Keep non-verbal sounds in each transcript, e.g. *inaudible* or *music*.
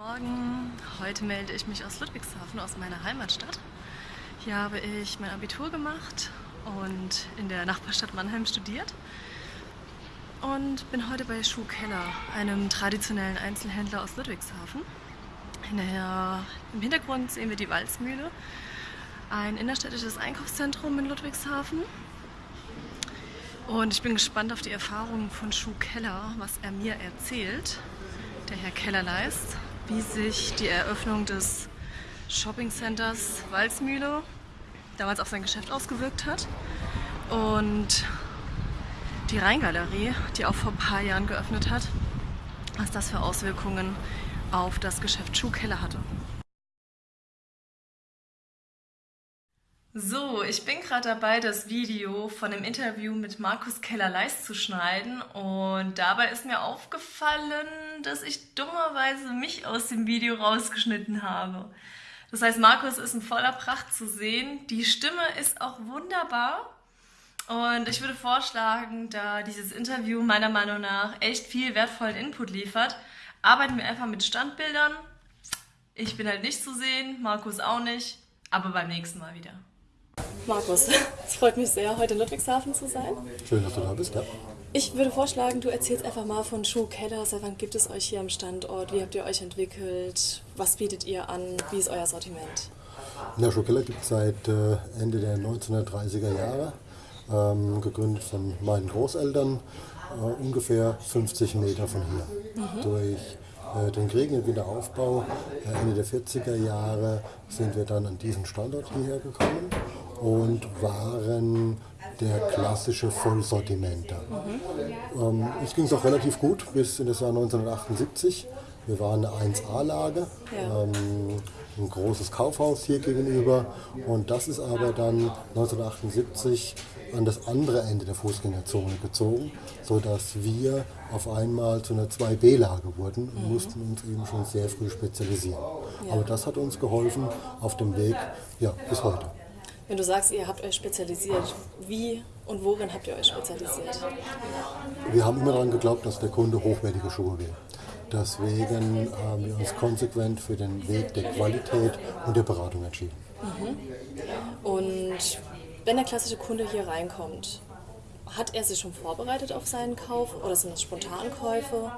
Morgen, heute melde ich mich aus Ludwigshafen, aus meiner Heimatstadt. Hier habe ich mein Abitur gemacht und in der Nachbarstadt Mannheim studiert und bin heute bei Schuh Keller, einem traditionellen Einzelhändler aus Ludwigshafen. Der, Im Hintergrund sehen wir die Walzmühle, ein innerstädtisches Einkaufszentrum in Ludwigshafen. Und ich bin gespannt auf die Erfahrungen von Schuh Keller, was er mir erzählt, der Herr Kellerleist wie sich die Eröffnung des Shoppingcenters Walzmühle damals auf sein Geschäft ausgewirkt hat. Und die Rheingalerie, die auch vor ein paar Jahren geöffnet hat, was das für Auswirkungen auf das Geschäft Schuhkeller hatte. So, ich bin gerade dabei, das Video von dem Interview mit Markus Keller-Leist zu schneiden und dabei ist mir aufgefallen, dass ich dummerweise mich aus dem Video rausgeschnitten habe. Das heißt, Markus ist in voller Pracht zu sehen, die Stimme ist auch wunderbar und ich würde vorschlagen, da dieses Interview meiner Meinung nach echt viel wertvollen Input liefert, arbeiten wir einfach mit Standbildern. Ich bin halt nicht zu sehen, Markus auch nicht, aber beim nächsten Mal wieder. Markus, *laughs* es freut mich sehr, heute in Ludwigshafen zu sein. Schön, dass du da bist, ja. Ich würde vorschlagen, du erzählst einfach mal von Schuh Keller. Seit wann gibt es euch hier am Standort? Wie habt ihr euch entwickelt? Was bietet ihr an? Wie ist euer Sortiment? Ja, Schuh Keller gibt es seit äh, Ende der 1930er Jahre. Ähm, gegründet von meinen Großeltern, äh, ungefähr 50 Meter von hier. Mhm. Durch äh, den Krieg und Wiederaufbau äh, Ende der 40er Jahre sind wir dann an diesen Standort hierher gekommen und waren der klassische Vollsortimenter. Mhm. Ähm, uns ging es auch relativ gut bis in das Jahr 1978. Wir waren eine 1A-Lage, ja. ähm, ein großes Kaufhaus hier gegenüber und das ist aber dann 1978 an das andere Ende der Fußgängerzone gezogen, sodass wir auf einmal zu einer 2B-Lage wurden und mhm. mussten uns eben schon sehr früh spezialisieren. Ja. Aber das hat uns geholfen auf dem Weg ja, bis heute. Wenn du sagst, ihr habt euch spezialisiert, wie und worin habt ihr euch spezialisiert? Wir haben immer daran geglaubt, dass der Kunde hochwertige Schuhe will. Deswegen haben wir uns konsequent für den Weg der Qualität und der Beratung entschieden. Mhm. Und wenn der klassische Kunde hier reinkommt, hat er sich schon vorbereitet auf seinen Kauf oder sind es Spontankäufe?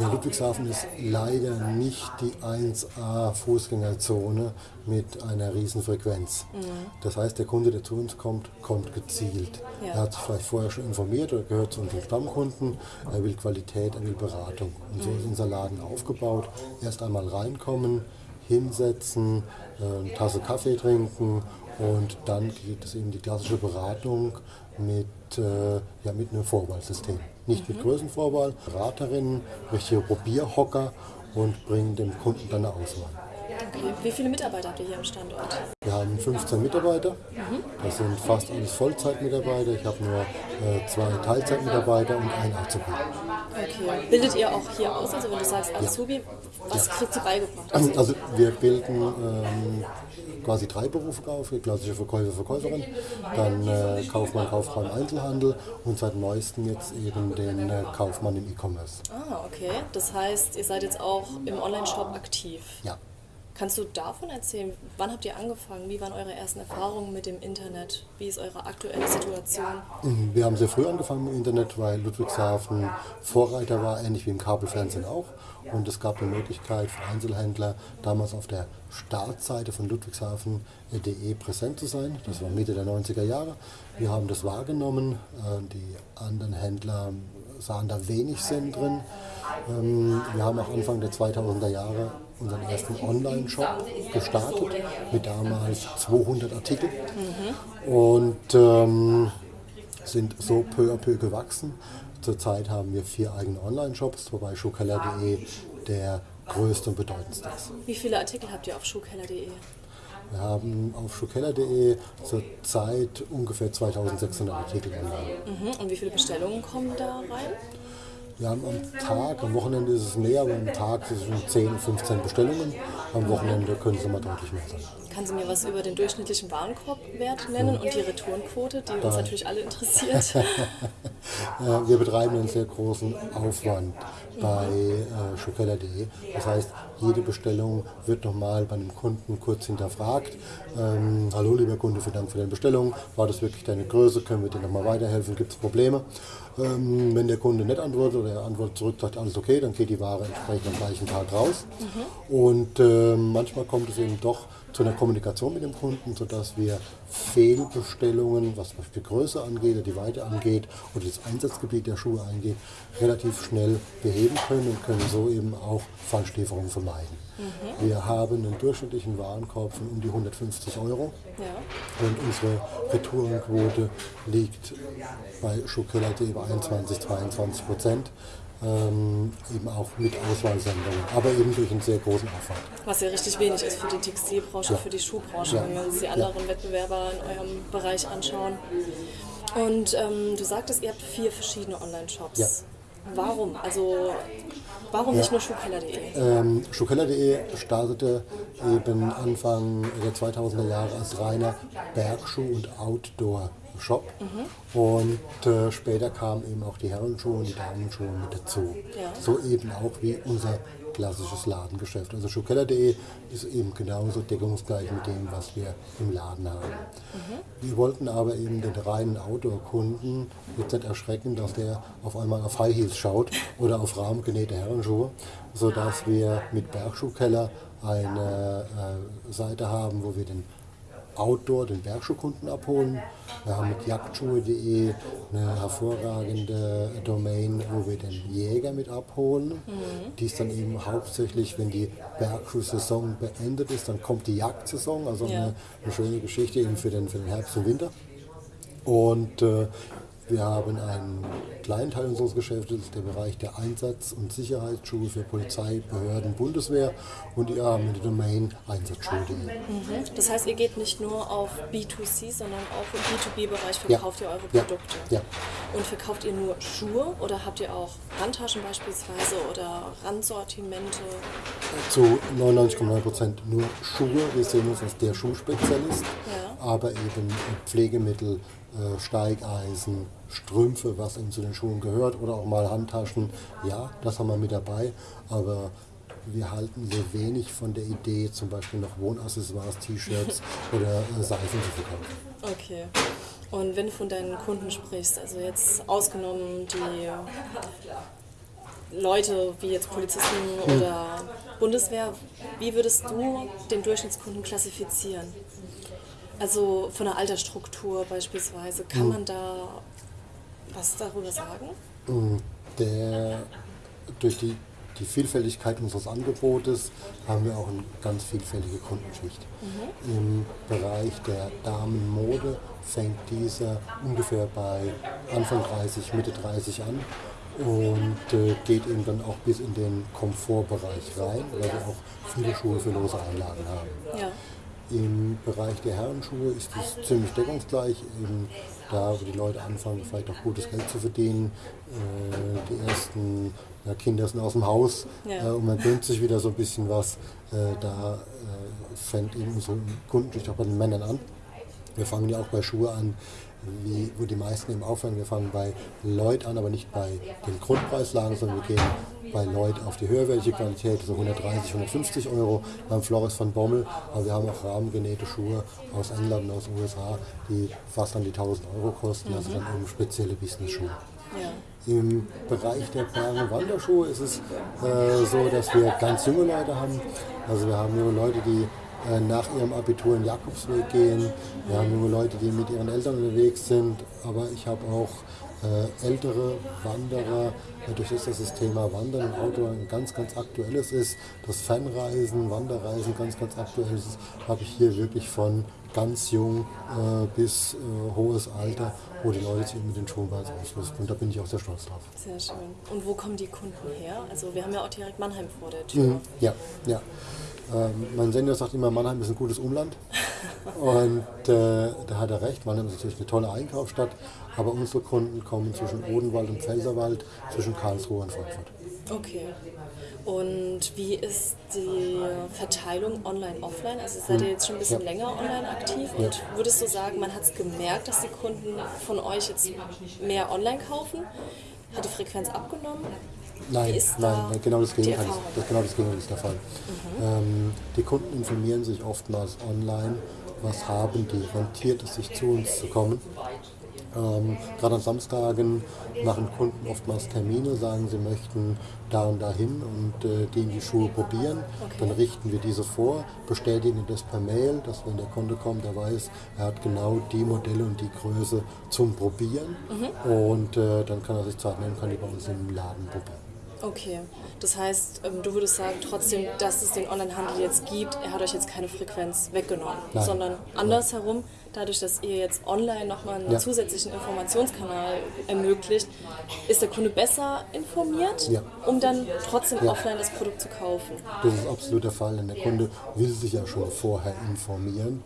Ja, Ludwigshafen ist leider nicht die 1A Fußgängerzone mit einer riesen Frequenz. Mhm. Das heißt, der Kunde, der zu uns kommt, kommt gezielt. Ja. Er hat sich vielleicht vorher schon informiert oder gehört zu unseren Stammkunden. Er will Qualität, er will Beratung. Und so ist unser Laden aufgebaut. Erst einmal reinkommen, hinsetzen, eine Tasse Kaffee trinken und dann geht es eben die klassische Beratung mit, äh, ja, mit einem Vorwahlsystem. Nicht mit Größenvorwahl, Beraterinnen, richtige Probierhocker und bringen dem Kunden dann eine Auswahl. Wie viele Mitarbeiter habt ihr hier am Standort? Wir haben 15 Mitarbeiter. Mhm. Das sind fast alles Vollzeitmitarbeiter. Ich habe nur äh, zwei Teilzeitmitarbeiter und einen Azubi. Okay. Bildet ihr auch hier aus? Also wenn du sagst Azubi, ja. was ja. kriegt ihr beigebracht? Also wir bilden ähm, quasi drei Berufe auf, klassische Verkäufer, Verkäuferin, dann äh, Kaufmann, Kauffrau im Einzelhandel und seit neuestem jetzt eben den äh, Kaufmann im E-Commerce. Ah, okay. Das heißt, ihr seid jetzt auch im Online-Shop aktiv? Ja. Kannst du davon erzählen? Wann habt ihr angefangen? Wie waren eure ersten Erfahrungen mit dem Internet? Wie ist eure aktuelle Situation? Mhm, wir haben sehr früh angefangen mit dem Internet, weil Ludwigshafen Vorreiter war, ähnlich wie im Kabelfernsehen auch. Und es gab eine Möglichkeit für Einzelhändler, damals auf der Startseite von ludwigshafen.de präsent zu sein. Das war Mitte der 90er Jahre. Wir haben das wahrgenommen. Äh, die anderen Händler sahen da wenig Sinn drin. Ähm, wir haben auch Anfang der 2000er Jahre unseren ersten Online-Shop gestartet mit damals 200 Artikeln mhm. und ähm, sind so peu à peu gewachsen. Zurzeit haben wir vier eigene Online-Shops, wobei schuhkeller.de der größte und bedeutendste ist. Wie viele Artikel habt ihr auf schuhkeller.de? Wir haben auf schuhkeller.de zurzeit ungefähr 2600 Artikel online. Mhm. Und wie viele Bestellungen kommen da rein? Wir haben am Tag, am Wochenende ist es mehr, aber am Tag sind es schon 10, 15 Bestellungen. Am Wochenende können es immer deutlich mehr sein. Kann Sie mir was über den durchschnittlichen Warenkorbwert nennen und die Retourenquote, die uns natürlich alle interessiert? *laughs* wir betreiben einen sehr großen Aufwand. bei äh, Schukeller.de. Das heißt, jede Bestellung wird nochmal bei einem Kunden kurz hinterfragt. Ähm, Hallo lieber Kunde, vielen Dank für deine Bestellung. War das wirklich deine Größe? Können wir dir nochmal weiterhelfen? Gibt es Probleme? Ähm, wenn der Kunde nicht antwortet oder er antwortet zurück, sagt alles okay, dann geht die Ware entsprechend am gleichen Tag raus. Mhm. Und äh, manchmal kommt es eben doch zu einer Kommunikation mit dem Kunden, sodass wir Fehlbestellungen, was zum Beispiel Größe angeht oder die Weite angeht oder das Einsatzgebiet der Schuhe angeht, relativ schnell beheben können und können so eben auch Falschlieferungen vermeiden. Mhm. Wir haben einen durchschnittlichen Warenkorb von um die 150 Euro ja. und unsere Retourenquote liegt bei Schuhkeller.de bei 21, 22 Prozent ähm, eben auch mit Auswahlsendungen, aber eben durch einen sehr großen Aufwand. Was ja richtig wenig ist für die Textilbranche, ja. für die Schuhbranche, ja. wenn wir uns die anderen ja. Wettbewerber in eurem Bereich anschauen. Und ähm, du sagtest, ihr habt vier verschiedene Online-Shops. Ja. Warum? Also warum nicht nur Schuhkeller.de? Ähm, Schuhkeller.de startete eben Anfang der 2000er Jahre als reiner Bergschuh- und Outdoor- Shop. Mhm. Und äh, später kamen eben auch die Herrenschuhe und die Damenschuhe mit dazu. Ja. So eben auch wie unser klassisches Ladengeschäft. Also Schuhkeller.de ist eben genauso deckungsgleich mit dem, was wir im Laden haben. Mhm. Wir wollten aber eben den reinen Outdoor-Kunden jetzt nicht erschrecken, dass der auf einmal auf High Heels schaut oder auf rahmengenähte Herrenschuhe, sodass wir mit Bergschuhkeller eine äh, Seite haben, wo wir den Outdoor den Bergschuhkunden abholen. Wir haben mit jagdschuhe.de eine hervorragende Domain, wo wir den Jäger mit abholen. Mhm. Die ist dann eben hauptsächlich, wenn die Bergschuhsaison beendet ist, dann kommt die Jagdsaison, also ja. eine, eine, schöne Geschichte eben für den, für den Herbst und Winter. Und äh, wir haben einen kleinen Teil unseres Geschäftes, der Bereich der Einsatz- und Sicherheitsschuhe für Polizei, Behörden, Bundeswehr und ihr haben eine Domain Einsatzschuhe.de. Mhm. Das heißt, ihr geht nicht nur auf B2C, sondern auch im B2B-Bereich verkauft ja. ihr eure Produkte. Ja. ja. Und verkauft ihr nur Schuhe oder habt ihr auch Handtaschen beispielsweise oder Randsortimente? Zu 99,9% nur Schuhe. Wir sehen uns als der Schuhspezialist, ja. Aber eben Pflegemittel, äh, Steigeisen, Strümpfe, was eben zu den Schuhen gehört, oder auch mal Handtaschen. Ja, das haben wir mit dabei, aber wir halten sehr wenig von der Idee, zum Beispiel noch Wohnaccessoires, T-Shirts *laughs* oder äh, Seifen zu verkaufen. Okay. Und wenn du von deinen Kunden sprichst, also jetzt ausgenommen die Leute wie jetzt Polizisten hm. oder Bundeswehr, wie würdest du den Durchschnittskunden klassifizieren? Also von der Altersstruktur beispielsweise, kann hm. man da was darüber sagen? Hm, der, durch die, die Vielfältigkeit unseres Angebotes haben wir auch eine ganz vielfältige Kundenschicht. Mhm. Im Bereich der Damenmode fängt dieser ungefähr bei Anfang 30, Mitte 30 an und äh, geht eben dann auch bis in den Komfortbereich rein, weil wir auch viele Schuhe für lose Einlagen haben. Ja. Im Bereich der Herrenschuhe ist es ziemlich deckungsgleich. Eben da, wo die Leute anfangen, vielleicht auch gutes Geld zu verdienen. Äh, die ersten ja, Kinder sind aus dem Haus ja. äh, und man gönnt sich wieder so ein bisschen was. Äh, da äh, fängt eben unsere Kundenschicht auch bei den Männern an. Wir fangen ja auch bei Schuhe an, wie, wo die meisten eben aufhören. Wir fangen bei Lloyd an, aber nicht bei den Grundpreislagen, sondern wir gehen bei Lloyd auf die höherwertige Qualität, so 130, 150 Euro. Beim Flores von Bommel, aber wir haben auch rahmengenähte Schuhe aus England und aus den USA, die fast an die 1000 Euro kosten, also dann eben spezielle Business-Schuhe. Ja. Im Bereich der Bergen Wanderschuhe ist es äh, so, dass wir ganz junge Leute haben. Also wir haben junge Leute, die äh, nach ihrem Abitur in Jakobsweg gehen. Wir haben junge Leute, die mit ihren Eltern unterwegs sind, aber ich habe auch ältere Wanderer, äh, durch das das Thema Wandern und Outdoor ein ganz, ganz aktuelles ist, das Fanreisen, Wanderreisen ganz, ganz aktuell ist, habe ich hier wirklich von ganz jung äh, bis äh, hohes Alter, wo die Leute sich mit den Schuhen ausrüsten. Und da bin ich auch sehr stolz drauf. Sehr schön. Und wo kommen die Kunden her? Also wir haben ja auch direkt Mannheim vor der Tür. Mhm. Ja, ja. Ähm, mein Senior sagt immer, Mannheim ist ein gutes Umland. *laughs* Und äh, da hat er recht. Mannheim ist natürlich eine tolle Einkaufsstadt. Aber unsere Kunden kommen zwischen Odenwald und Pfälzerwald, zwischen Karlsruhe und Frankfurt. Okay. Und wie ist die Verteilung online-offline? Also seid ihr jetzt schon ein bisschen ja. länger online aktiv und ja. würdest du sagen, man hat es gemerkt, dass die Kunden von euch jetzt mehr online kaufen? Hat die Frequenz abgenommen? Nein, nein, nein, genau das Gegenteil, ist, das, genau das Gegenteil ist der Fall. Ähm, die Kunden informieren sich oftmals online, was haben die, rentiert es sich zu uns zu kommen. Ähm, Gerade an Samstagen machen Kunden oftmals Termine, sagen, sie möchten da und dahin und äh, die in die Schuhe probieren. Dann richten wir diese vor, bestätigen das per Mail, dass wenn der Kunde kommt, er weiß, er hat genau die Modelle und die Größe zum Probieren. Und äh, dann kann er sich Zeit nehmen, kann die bei uns im Laden probieren. Okay, das heißt, ähm, du würdest sagen trotzdem, dass es den Onlinehandel jetzt gibt, er hat euch jetzt keine Frequenz weggenommen, Nein. sondern andersherum, dadurch, dass ihr jetzt online nochmal einen Ja. zusätzlichen Informationskanal ermöglicht, ist der Kunde besser informiert, Ja. um dann trotzdem Ja. offline das Produkt zu kaufen. Das ist absolut der Fall, denn der Kunde will sich ja schon vorher informieren,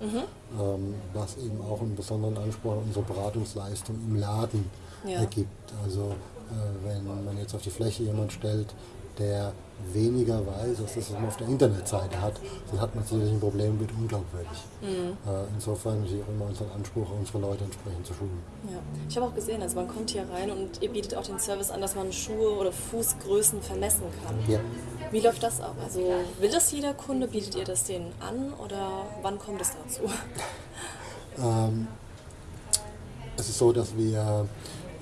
ähm, was eben auch einen besonderen Anspruch an unsere Beratungsleistung im Laden ergibt. Also äh, wenn man jetzt auf die Fläche jemand stellt, der weniger weiß, als das man auf der Internetseite hat, dann hat man sicherlich ein Problem, wird unglaubwürdig. Äh, insofern ist auch immer unser Anspruch, unsere Leute entsprechend zu schulen. Ja. Ich habe auch gesehen, also man kommt hier rein und ihr bietet auch den Service an, dass man Schuhe oder Fußgrößen vermessen kann. Ja. Wie läuft das ab? Also will das jeder Kunde? Bietet ihr das denen an oder wann kommt es dazu? *laughs* Ähm, es ist so, dass wir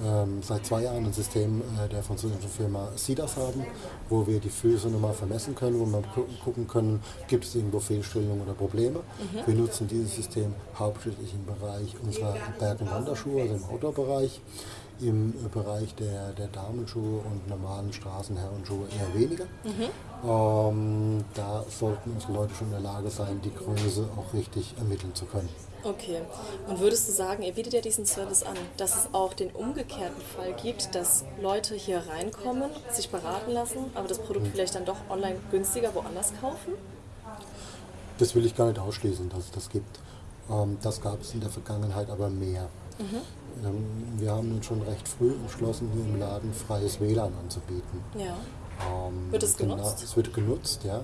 ähm, seit zwei Jahren ein System äh, der französischen Firma SIDAS haben, wo wir die Füße nochmal vermessen können, wo wir gu gucken können, gibt es irgendwo Fehlstellungen oder Probleme. Wir nutzen dieses System hauptsächlich im Bereich unserer Berg- und Wanderschuhe, also im Outdoor-Bereich. Im äh, Bereich der, der Damenschuhe und normalen Straßenherrenschuhe eher weniger. Ähm, da sollten unsere Leute schon in der Lage sein, die Größe auch richtig ermitteln zu können. Okay. Und würdest du sagen, ihr bietet ja diesen Service an, dass es auch den umgekehrten Fall gibt, dass Leute hier reinkommen, sich beraten lassen, aber das Produkt vielleicht dann doch online günstiger woanders kaufen? Das will ich gar nicht ausschließen, dass es das gibt. Ähm, das gab es in der Vergangenheit aber mehr. Ähm, wir haben uns schon recht früh entschlossen, hier im Laden freies WLAN anzubieten. Ja. Ähm, Wird es genutzt? Es wird genutzt, ja.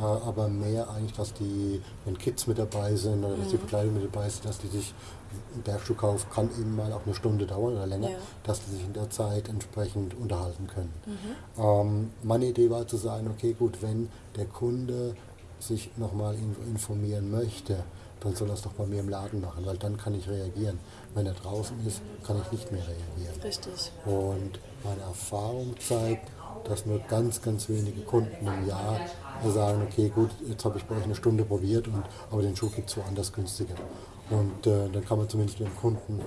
Aber mehr eigentlich, dass die, wenn Kids mit dabei sind oder dass die Mhm. Bekleidung mit dabei sind, dass die sich, ein Bergstuhlkauf kann eben mal auch eine Stunde dauern oder länger, Ja. dass die sich in der Zeit entsprechend unterhalten können. Mhm. Ähm, meine Idee war zu sagen, okay gut, wenn der Kunde sich nochmal informieren möchte, dann soll er es doch bei mir im Laden machen, weil dann kann ich reagieren. Wenn er draußen ist, kann ich nicht mehr reagieren. Richtig. Und meine Erfahrung zeigt, dass nur ganz, ganz wenige Kunden im Jahr sagen, okay, gut, jetzt habe ich bei euch eine Stunde probiert, und, aber den Schuh gibt es woanders günstiger. Und äh, dann kann man zumindest mit dem Kunden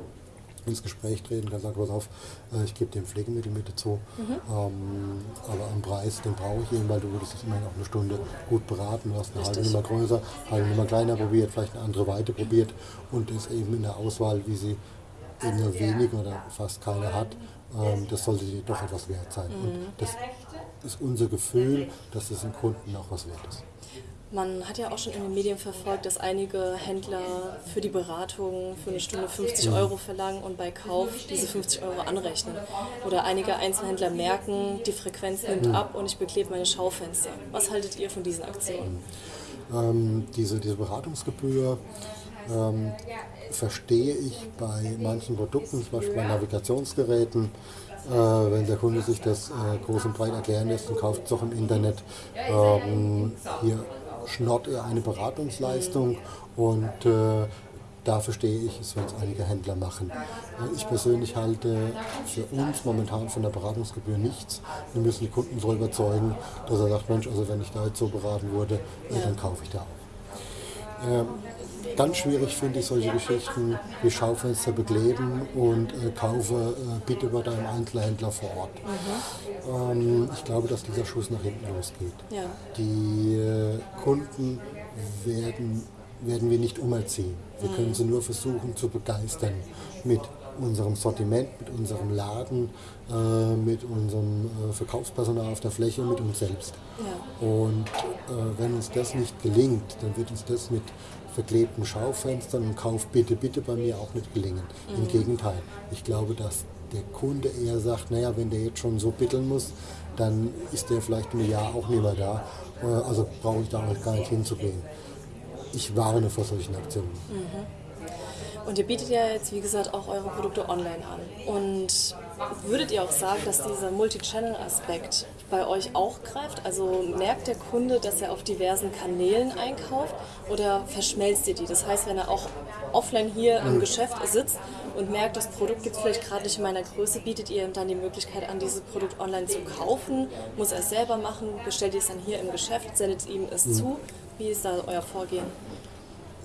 ins Gespräch treten, kann sagen, pass auf, äh, ich gebe dir ein Pflegemittel mit dazu, ähm, aber am Preis, den brauche ich eben, weil du würdest es immerhin auch eine Stunde gut beraten, du hast eine halbe. Nummer größer, halbe Nummer kleiner probiert, vielleicht eine andere Weite probiert und ist eben in der Auswahl, wie sie eben nur wenig oder fast keine hat, ähm, das sollte dir doch etwas wert sein. Und das ist unser Gefühl, dass es dem Kunden auch was wert ist. Man hat ja auch schon in den Medien verfolgt, dass einige Händler für die Beratung für eine Stunde 50 Euro verlangen und bei Kauf diese 50 Euro anrechnen. Oder einige Einzelhändler merken, die Frequenz nimmt ab und ich beklebe meine Schaufenster. Was haltet ihr von diesen Aktionen? Ähm, diese, diese Beratungsgebühr ähm, verstehe ich bei manchen Produkten, zum Beispiel bei Navigationsgeräten. Äh, wenn der Kunde sich das äh, groß und breit erklären lässt und kauft es doch im Internet, ähm, hier schnort er eine Beratungsleistung und äh, da verstehe ich es, wenn es einige Händler machen. Ich persönlich halte für uns momentan von der Beratungsgebühr nichts. Wir müssen die Kunden so überzeugen, dass er sagt, Mensch, also wenn ich da jetzt so beraten wurde, dann kaufe ich da auch. Ähm, ganz schwierig finde ich solche Geschichten wie Schaufenster bekleben und äh, kaufe äh, bitte bei deinem Einzelhändler vor Ort. Ähm, ich glaube, dass dieser Schuss nach hinten losgeht. Die äh, Kunden werden, werden wir nicht umerziehen. Wir können sie nur versuchen zu begeistern mit unserem Sortiment, mit unserem Laden, äh, mit unserem äh, Verkaufspersonal auf der Fläche, mit uns selbst. Ja. Und äh, wenn uns das nicht gelingt, dann wird uns das mit verklebten Schaufenstern und Kauf bitte, bitte bei mir auch nicht gelingen. Im Gegenteil, ich glaube, dass der Kunde eher sagt, naja, wenn der jetzt schon so bitteln muss, dann ist der vielleicht im Jahr auch nicht mehr da. Äh, also brauche ich da auch gar nicht hinzugehen. Ich warne vor solchen Aktionen. Und ihr bietet ja jetzt, wie gesagt, auch eure Produkte online an. Und würdet ihr auch sagen, dass dieser Multi-Channel-Aspekt bei euch auch greift? Also merkt der Kunde, dass er auf diversen Kanälen einkauft oder verschmelzt ihr die? Das heißt, wenn er auch offline hier im Geschäft sitzt und merkt, das Produkt gibt es vielleicht gerade nicht in meiner Größe, bietet ihr ihm dann die Möglichkeit an, dieses Produkt online zu kaufen? Muss er es selber machen? Bestellt ihr es dann hier im Geschäft? Sendet ihm es zu? Wie ist da euer Vorgehen?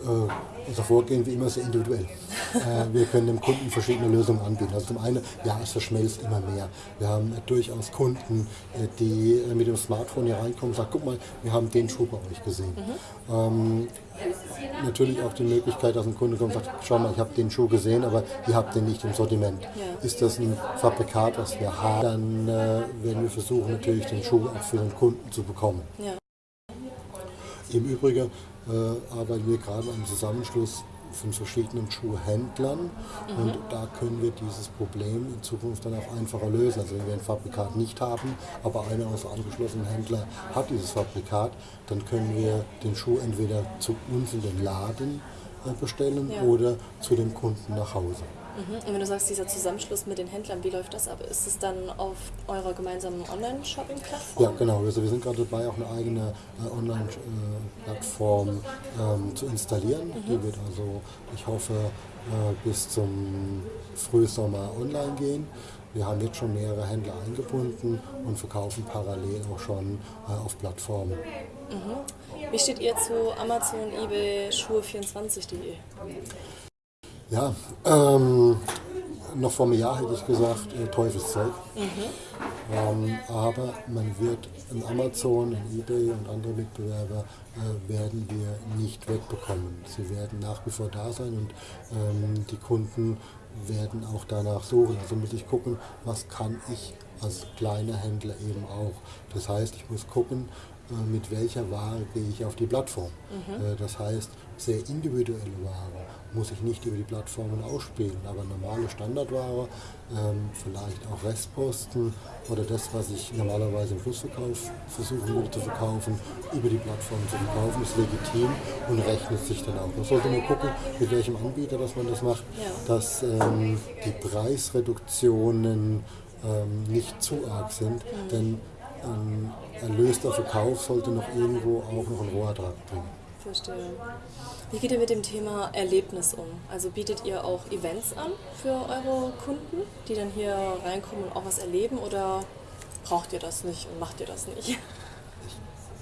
Äh, unser Vorgehen wie immer sehr individuell. Äh, wir können dem Kunden verschiedene Lösungen anbieten. Also zum einen, ja, es verschmelzt immer mehr. Wir haben durchaus Kunden, äh, die mit dem Smartphone hier reinkommen und sagen, guck mal, wir haben den Schuh bei euch gesehen. Mhm. Ähm, natürlich auch die Möglichkeit, dass ein Kunde kommt und sagt, schau mal, ich habe den Schuh gesehen, aber ihr habt den nicht im Sortiment. Ja. Ist das ein Fabrikat, was wir haben, dann äh, werden wir versuchen, natürlich den Schuh auch für den Kunden zu bekommen. Ja. Im Übrigen äh, arbeiten wir gerade am Zusammenschluss von verschiedenen Schuhhändlern mhm. und da können wir dieses Problem in Zukunft dann auch einfacher lösen. Also wenn wir ein Fabrikat nicht haben, aber einer unserer angeschlossenen Händler hat dieses Fabrikat, dann können wir den Schuh entweder zu uns in den Laden äh, bestellen ja. oder zu dem Kunden nach Hause. Mhm. Und wenn du sagst, dieser Zusammenschluss mit den Händlern, wie läuft das ab? Ist es dann auf eurer gemeinsamen Online-Shopping-Plattform? Ja, genau. Also wir sind gerade dabei, auch eine eigene äh, Online-Plattform ähm, zu installieren. Mhm. Die wird also, ich hoffe, äh, bis zum Frühsommer online gehen. Wir haben jetzt schon mehrere Händler eingebunden und verkaufen parallel auch schon äh, auf Plattformen. Mhm. Wie steht ihr zu Amazon, eBay, Schuhe24.de? Ja, ähm, noch vor einem Jahr hätte ich gesagt, äh, Teufelszeug. Mhm. Ähm, aber man wird in Amazon, in eBay und andere Mitbewerber äh, werden wir nicht wegbekommen. Sie werden nach wie vor da sein und ähm, die Kunden werden auch danach suchen. Also muss ich gucken, was kann ich als kleiner Händler eben auch. Das heißt, ich muss gucken, äh, mit welcher Ware gehe ich auf die Plattform. Mhm. Äh, das heißt, sehr individuelle Ware muss ich nicht über die Plattformen ausspielen, aber normale Standardware, ähm, vielleicht auch Restposten oder das, was ich normalerweise im Schlussverkauf versuchen würde zu verkaufen, über die Plattform zu verkaufen, ist legitim und rechnet sich dann auch. Man sollte nur gucken, mit welchem Anbieter dass man das macht, dass ähm, die Preisreduktionen ähm, nicht zu arg sind, mhm. denn ein erlöster Verkauf sollte noch irgendwo auch noch einen Rohertrag bringen. Verstehe. Wie geht ihr mit dem Thema Erlebnis um? Also bietet ihr auch Events an für eure Kunden, die dann hier reinkommen und auch was erleben oder braucht ihr das nicht und macht ihr das nicht?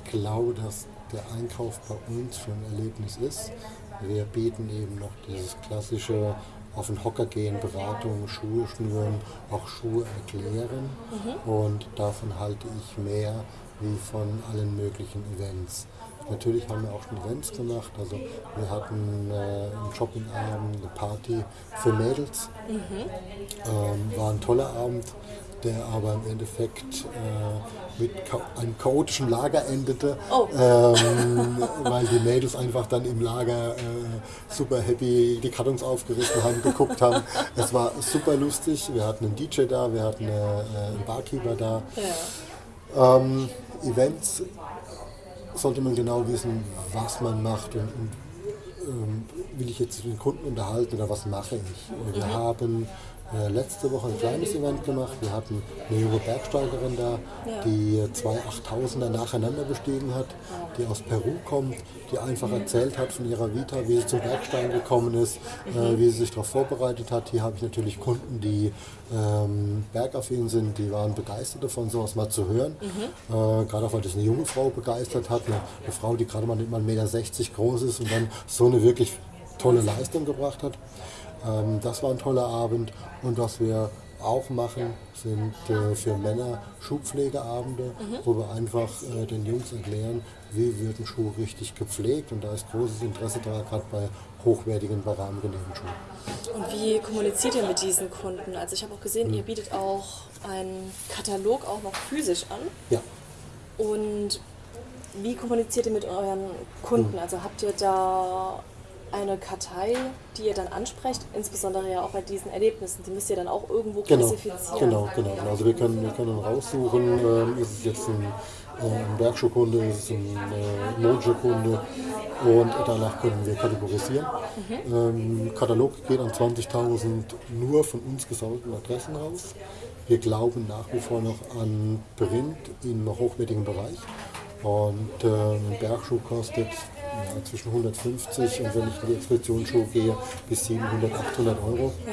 Ich glaube, dass der Einkauf bei uns schon ein Erlebnis ist. Wir bieten eben noch dieses klassische auf den Hocker gehen, Beratung, Schuhe schnüren, auch Schuhe erklären. Mhm. Und davon halte ich mehr wie von allen möglichen Events. Natürlich haben wir auch schon Events gemacht. Also wir hatten äh, einen Shoppingabend, eine Party für Mädels. Mhm. Ähm, war ein toller Abend, der aber im Endeffekt äh, mit einem chaotischen Lager endete, oh. ähm, *laughs* weil die Mädels einfach dann im Lager äh, super happy die Kartons aufgerissen haben, geguckt haben. Es war super lustig. Wir hatten einen DJ da, wir hatten äh, einen Barkeeper da. Ja. Ähm, Events sollte man genau wissen, was man macht und, und ähm, will ich jetzt den Kunden unterhalten oder was mache ich. Wir mhm. haben äh, letzte Woche ein kleines Event gemacht. Wir hatten eine junge Bergsteigerin da, die zwei 8000er nacheinander bestiegen hat, die aus Peru kommt, die einfach erzählt hat von ihrer Vita, wie sie zum Bergsteigen gekommen ist, äh, mhm. wie sie sich darauf vorbereitet hat. Hier habe ich natürlich Kunden, die ähm, bergaffin sind, die waren begeistert davon, sowas mal zu hören. Mhm. Äh, gerade auch, weil das eine junge Frau begeistert hat, eine, eine Frau, die gerade mal 1,60 Meter groß ist und dann so eine wirklich tolle Leistung gebracht hat. Ähm, das war ein toller Abend und was wir auch machen, sind äh, für Männer Schuhpflegeabende, mhm. wo wir einfach äh, den Jungs erklären, wie wird ein Schuh richtig gepflegt und da ist großes Interesse da, gerade bei hochwertigen, bei Schuhen. Und wie kommuniziert ihr mit diesen Kunden? Also ich habe auch gesehen, mhm. ihr bietet auch einen Katalog auch noch physisch an. Ja. Und wie kommuniziert ihr mit euren Kunden? Mhm. Also habt ihr da eine Kartei, die ihr dann ansprecht, insbesondere ja auch bei diesen Erlebnissen. Die müsst ihr dann auch irgendwo genau, klassifizieren. Genau, genau. Also wir können, wir können raussuchen, äh, ist es jetzt ein, äh, ein Bergschuhkunde, ist es ein äh, Mondschuhkunde und danach können wir kategorisieren. Mhm. Ähm, Katalog geht an 20.000 nur von uns gesammelten Adressen raus. wir glauben nach wie vor noch an Print im hochwertigen Bereich. Und ähm, ein Bergschuh kostet ja, zwischen 150 und wenn ich in die Expeditionsschuhe gehe, bis 700, 800 Euro. Ja.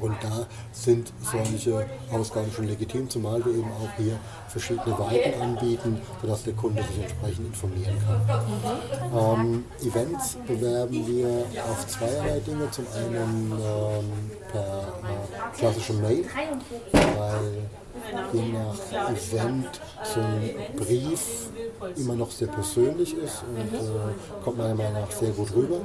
Und da sind solche Ausgaben schon legitim, zumal wir eben auch hier verschiedene Weiten anbieten, sodass der Kunde sich entsprechend informieren kann. Ähm, Events bewerben wir auf zweierlei Dinge. Zum einen ähm, per äh, klassischen Mail, weil je nach Event so ein Brief immer noch sehr persönlich ist und äh, kommt meiner Meinung nach sehr gut rüber.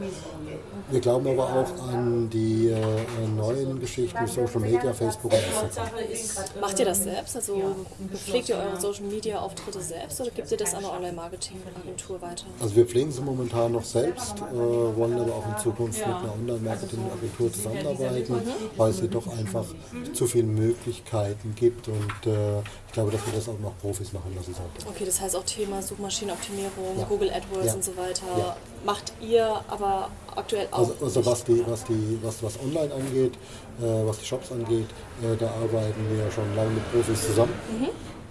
Wir glauben aber auch an die äh, neuen Geschichten Social Media, Facebook und Instagram. Macht ihr das selbst? Also pflegt ihr eure Social Media Auftritte selbst oder gibt ihr das an eine Online-Marketing-Agentur weiter? Also wir pflegen sie momentan noch selbst, äh, wollen aber auch in Zukunft mit einer Online-Marketing-Agentur zusammenarbeiten, weil es hier doch einfach zu viele Möglichkeiten gibt und äh, ich glaube, dass wir das auch noch Profis machen lassen sollten. Okay, das heißt auch Thema Suchmaschinenoptimierung, Ja. Google AdWords Ja. und so weiter. Ja. Macht ihr aber aktuell auch Also, also was, die, was, die, was, was online angeht, äh, was die Shops angeht, äh, da arbeiten wir schon lange mit Profis zusammen.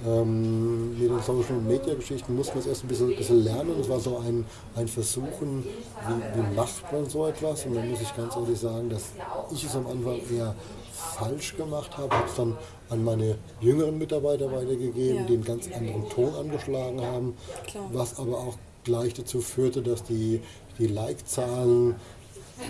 Ähm, mit den Social Media Geschichten mussten wir es erst ein bisschen, bisschen lernen. Es war so ein, ein Versuchen, wie, wie macht man so etwas. Und dann muss ich ganz ehrlich sagen, dass ich es am Anfang eher falsch gemacht habe, habe es dann an meine jüngeren Mitarbeiter weitergegeben, Ja. die einen ganz anderen Ton angeschlagen haben, Klar. was aber auch gleich dazu führte, dass die, die Like-Zahlen,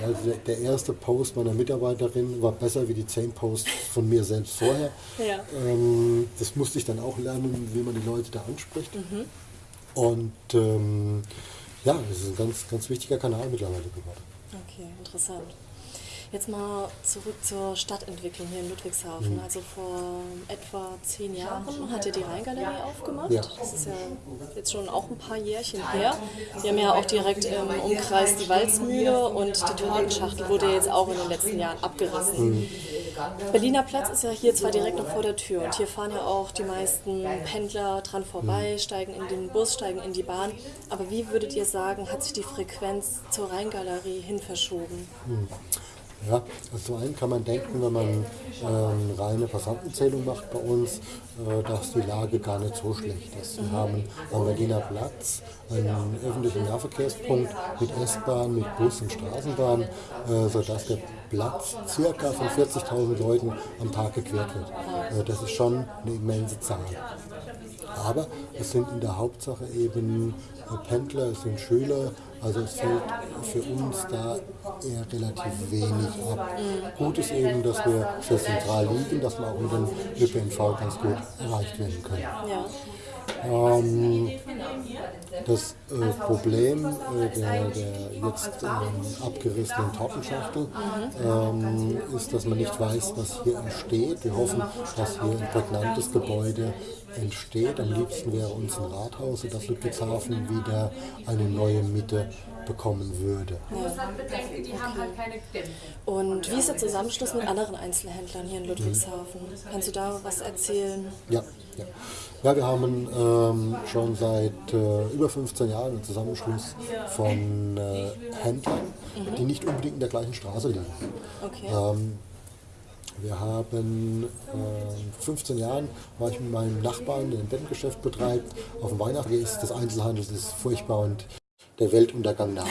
also der, erste Post meiner Mitarbeiterin war besser wie die zehn Posts von mir selbst vorher. Ja. Ähm, das musste ich dann auch lernen, wie man die Leute da anspricht. Und ähm, ja, das ist ein ganz, ganz wichtiger Kanal mittlerweile geworden. Okay, interessant. Jetzt mal zurück zur Stadtentwicklung hier in Ludwigshafen. Also vor etwa zehn Jahren hat ihr die Rheingalerie aufgemacht. Ja. Das ist ja jetzt schon auch ein paar Jährchen her. Wir haben ja auch direkt im Umkreis die Walzmühle und die Tortenschachtel wurde jetzt auch in den letzten Jahren abgerissen. Berliner Platz ist ja hier zwar direkt noch vor der Tür und hier fahren ja auch die meisten Pendler dran vorbei, steigen in den Bus, steigen in die Bahn. Aber wie würdet ihr sagen, hat sich die Frequenz zur Rheingalerie hin verschoben? Ja, also zum einen kann man denken, wenn man ähm, reine Passantenzählung macht bei uns, äh, dass die Lage gar nicht so schlecht ist. Wir haben am Berliner Platz einen öffentlichen Nahverkehrspunkt mit S-Bahn, mit Bus und Straßenbahn, äh, sodass der Platz circa von 40.000 Leuten am Tag gequert wird. Äh, das ist schon eine immense Zahl. Aber es sind in der Hauptsache eben äh, Pendler, es sind Schüler, also es fällt für uns da eher relativ wenig ab. Gut ist eben, dass wir sehr zentral liegen, dass wir auch mit dem ÖPNV ganz gut erreicht werden können. Ja. Ähm, das äh, Problem äh, der, der jetzt ähm, abgerissenen Tortenschachtel ähm, ist, dass man nicht weiß, was hier entsteht. Wir hoffen, dass hier ein prägnantes Gebäude entsteht. Am liebsten wäre uns ein Rathaus, sodass Ludwigshafen wieder eine neue Mitte bekommen würde. Und wie ist der Zusammenschluss mit anderen Einzelhändlern hier in Ludwigshafen? Kannst du da was erzählen? Ja, ja. ja wir haben ähm, schon seit äh, über 15 Jahren einen Zusammenschluss von äh, Händlern, die nicht unbedingt in der gleichen Straße liegen. Okay. Ähm, wir haben äh, 15 Jahren war ich mit meinem Nachbarn, der ein Bettengeschäft betreibt, auf dem Weihnachten ist des Einzelhandels ist furchtbar und der Weltuntergang naht.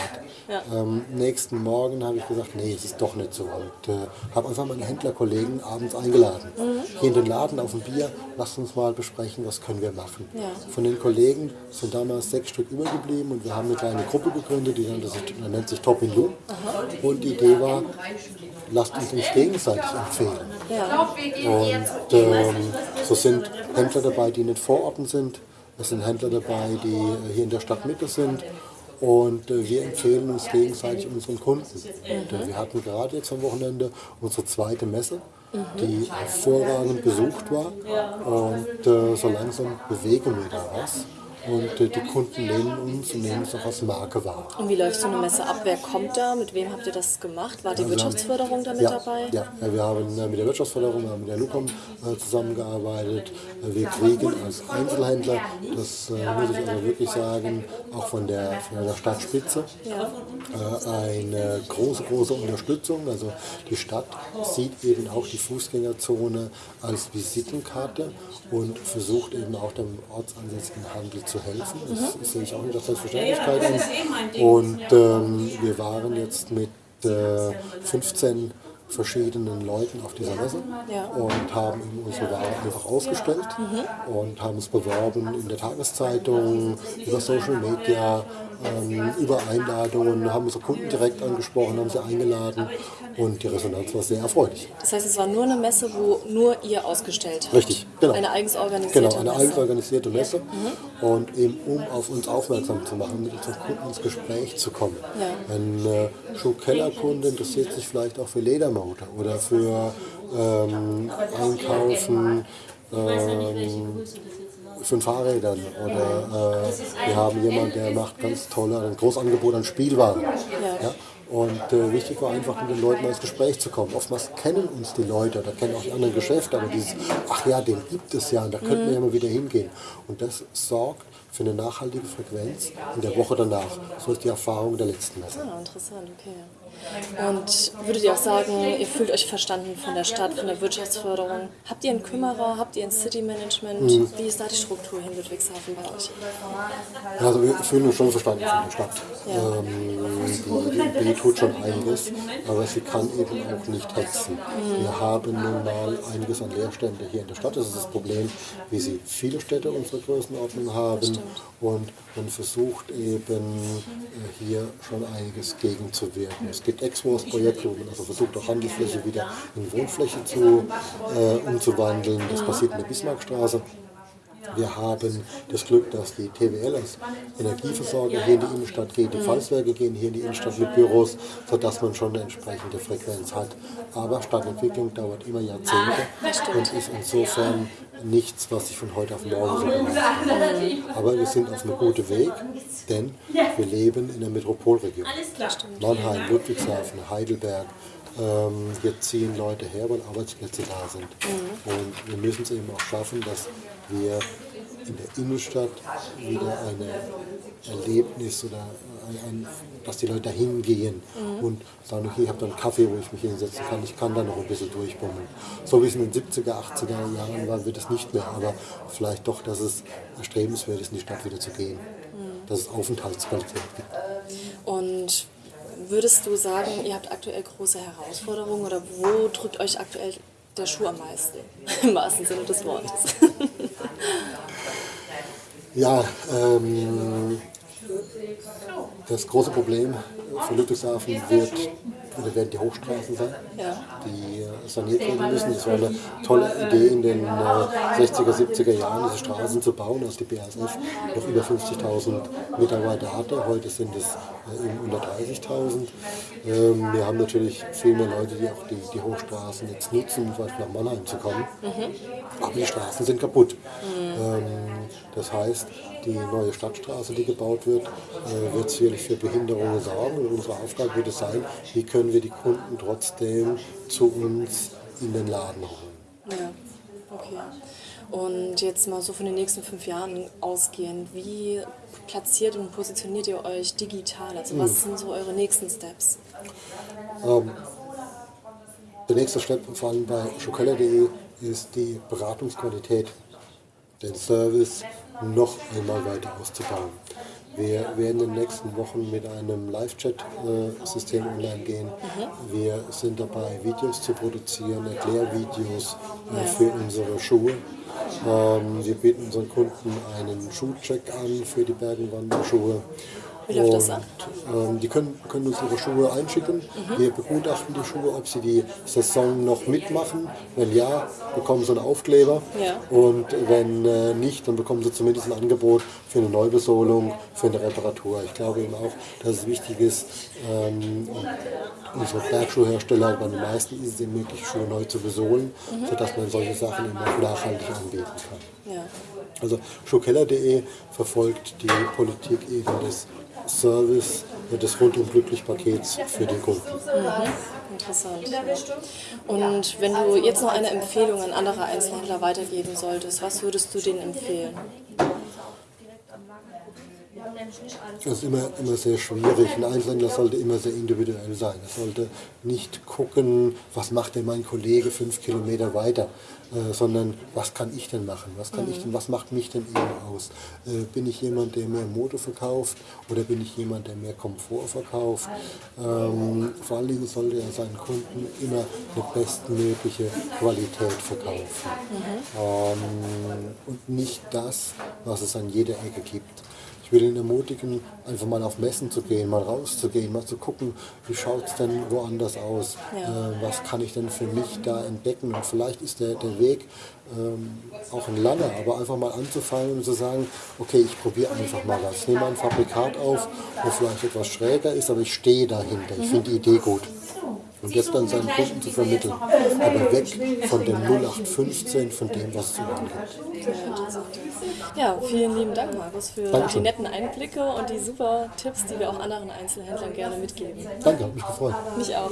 Ähm, nächsten Morgen habe ich gesagt, nee, es ist doch nicht so. Und äh, habe einfach meine Händlerkollegen abends eingeladen. Hier in den Laden auf ein Bier, lasst uns mal besprechen, was können wir machen. Ja. Von den Kollegen sind damals sechs Stück übergeblieben und wir haben eine kleine Gruppe gegründet, die nannte sich, nennt sich Top in You. Und die Idee war, lasst uns uns gegenseitig empfehlen. Ja. Und ähm, so sind Händler dabei, die nicht vor Orten sind. Es sind Händler dabei, die äh, hier in der Stadtmitte sind. Und äh, wir empfehlen uns gegenseitig unseren Kunden. Und, wir hatten gerade jetzt am Wochenende unsere zweite Messe, die hervorragend besucht war. Und äh, so langsam bewegen wir da was. Und äh, die Kunden nehmen uns und nehmen uns auch als Marke wahr. Und wie läuft so eine Messe ab? Wer kommt da? Mit wem habt ihr das gemacht? War die Wirtschaftsförderung da mit Also ja, dabei? Ja, ja, wir haben äh, mit der Wirtschaftsförderung, wir haben mit der Lukom äh, zusammengearbeitet. Äh, wir kriegen als Einzelhändler, das äh, muss ich aber wirklich sagen, auch von der, von der Stadtspitze, äh, eine große, große Unterstützung. Also die Stadt sieht eben auch die Fußgängerzone als Visitenkarte und versucht eben auch dem ortsansässigen Handel zu helfen. Das, das sehe ich auch nicht als Selbstverständlichkeit an. Und ähm, wir waren jetzt mit äh, 15 verschiedenen Leuten auf dieser Messe Ja. und haben unsere Ware einfach ausgestellt und haben es beworben in der Tageszeitung, über Social Media, ähm, über Einladungen, haben unsere Kunden direkt angesprochen, haben sie eingeladen und die Resonanz war sehr erfreulich. Das heißt, es war nur eine Messe, wo nur ihr ausgestellt habt? Richtig, genau. Eine eigens organisierte Genau, eine Messe? eigens organisierte Messe und eben um auf uns aufmerksam zu machen, mit unseren Kunden ins Gespräch zu kommen. Ja. Ein äh, Schuhkellerkunde interessiert sich vielleicht auch für Ledermotor oder für ähm, Einkaufen ähm, von Fahrrädern oder äh, wir haben jemanden, der macht ganz tolle, ein Großangebot an Spielwaren. Ja. Und äh, wichtig war einfach, mit den Leuten ins Gespräch zu kommen. Oftmals kennen uns die Leute, da kennen auch die anderen Geschäfte, aber dieses, ach ja, den gibt es ja, und da könnten wir ja mal wieder hingehen. Und das sorgt für eine nachhaltige Frequenz in der Woche danach. So ist die Erfahrung der letzten Messe. Ah, interessant, okay. Und würdet ihr auch sagen, ihr fühlt euch verstanden von der Stadt, von der Wirtschaftsförderung? Habt ihr einen Kümmerer, habt ihr ein City-Management? Mhm. Wie ist da die Struktur in Ludwigshafen bei euch? Also wir fühlen uns schon verstanden von der Stadt. Ja. Ähm, die, die, tut schon einiges, aber sie kann eben auch nicht hetzen. Wir haben nun mal einiges an Leerstände hier in der Stadt. Das ist das Problem, wie sie viele Städte unserer Größenordnung haben. Und man versucht eben äh, hier schon einiges gegenzuwirken. Es gibt Exmos-Projekte, wo man also versucht, auch Handelsfläche wieder in Wohnfläche zu, äh, umzuwandeln. Das passiert in der Bismarckstraße. Wir haben das Glück, dass die TWL als Energieversorger hier in die Innenstadt geht, die Pfalzwerke gehen hier in die Innenstadt mit Büros, sodass man schon eine entsprechende Frequenz hat. Aber Stadtentwicklung dauert immer Jahrzehnte und ist insofern nichts, was sich von heute auf morgen so. Aber wir sind auf einem guten Weg, denn wir leben in der Metropolregion. Mannheim, Ludwigshafen, Heidelberg, ähm, hier ziehen Leute her, weil Arbeitsplätze da sind. Und wir müssen es eben auch schaffen, dass wir in der Innenstadt wieder ein Erlebnis oder ein, dass die Leute da hingehen und sagen, okay, ich habe da einen Kaffee, wo ich mich hinsetzen kann, ich kann da noch ein bisschen durchbummeln. So wie es in den 70er, 80er Jahren war, wird es nicht mehr, aber vielleicht doch, dass es erstrebenswert ist, in die Stadt wieder zu gehen. Dass es Aufenthaltsqualität gibt. Und würdest du sagen, ihr habt aktuell große Herausforderungen oder wo drückt euch aktuell der Schuh am meisten? *laughs* Im wahrsten Sinne des Wortes. Ja, ähm, Show. Das große Problem für Ludwigshafen wird, werden die Hochstraßen sein, die äh, saniert werden müssen. Es war eine tolle Idee in den äh, 60er, 70er Jahren, diese Straßen zu bauen, als die BASF noch über 50.000 Mitarbeiter hatte. Heute sind es äh, unter 30.000. Ähm, wir haben natürlich viel mehr Leute, die auch die, die Hochstraßen jetzt nutzen, um zum Beispiel nach Mannheim zu kommen. Aber die Straßen sind kaputt. Ähm, das heißt, die neue Stadtstraße, die gebaut wird, äh, wird sicherlich für Behinderungen sorgen. Und unsere Aufgabe wird es sein, wie können wir die Kunden trotzdem zu uns in den Laden holen. Ja, okay. Und jetzt mal so von den nächsten fünf Jahren ausgehend, wie platziert und positioniert ihr euch digital? Also was sind so eure nächsten Steps? Der nächste Schritt, vor allem bei schokeller.de, ist die Beratungsqualität, den Service noch einmal weiter auszubauen. Wir werden in den nächsten Wochen mit einem Live-Chat-System online gehen. Wir sind dabei, Videos zu produzieren, Erklärvideos äh, für unsere Schuhe. Ähm, wir bieten unseren Kunden einen Schuhcheck an für die Bergenwanderschuhe. Wie läuft das ab? Ähm, die können, können uns ihre Schuhe einschicken. Wir begutachten die Schuhe, ob sie die Saison noch mitmachen. Wenn ja, bekommen sie einen Aufkleber. Ja. Und wenn äh, nicht, dann bekommen sie zumindest ein Angebot für eine Neubesohlung, für eine Reparatur. Ich glaube eben auch, dass es wichtig ist, ähm, unsere Bergschuhhersteller, bei den meisten ist es eben möglich, Schuhe neu zu besohlen, sodass man solche Sachen eben auch nachhaltig anbieten kann. Ja. Also Schuhkeller.de verfolgt die Politik eben des Service, des rundum glücklich Pakets für die Kunden. Interessant. Und wenn du jetzt noch eine Empfehlung an andere Einzelhändler weitergeben solltest, was würdest du denen empfehlen? Das ist immer, immer sehr schwierig. Ein Einzelhändler sollte immer sehr individuell sein. Er sollte nicht gucken, was macht denn mein Kollege fünf Kilometer weiter, äh, sondern was kann ich denn machen? Was, kann ich denn, was macht mich denn eben aus? Äh, bin ich jemand, der mehr Mode verkauft oder bin ich jemand, der mehr Komfort verkauft? Ähm, vor allen Dingen sollte er seinen Kunden immer eine bestmögliche Qualität verkaufen. Ähm, und nicht das, was es an jeder Ecke gibt. Ich will ihn ermutigen, einfach mal auf Messen zu gehen, mal rauszugehen, mal zu gucken, wie schaut es denn woanders aus, Ja. äh, was kann ich denn für mich da entdecken und vielleicht ist der, der Weg ähm, auch ein langer, aber einfach mal anzufangen und zu sagen, okay, ich probiere einfach mal was. Ich nehme ein Fabrikat auf, wo vielleicht etwas schräger ist, aber ich stehe dahinter, ich finde die Idee gut. Und das dann seinen Kunden zu vermitteln. Aber weg von dem 0815, von dem, was überall gibt. Ja, vielen lieben Dank, Markus, für Dankeschön. die netten Einblicke und die super Tipps, die wir auch anderen Einzelhändlern gerne mitgeben. Danke, hat mich gefreut. Mich auch.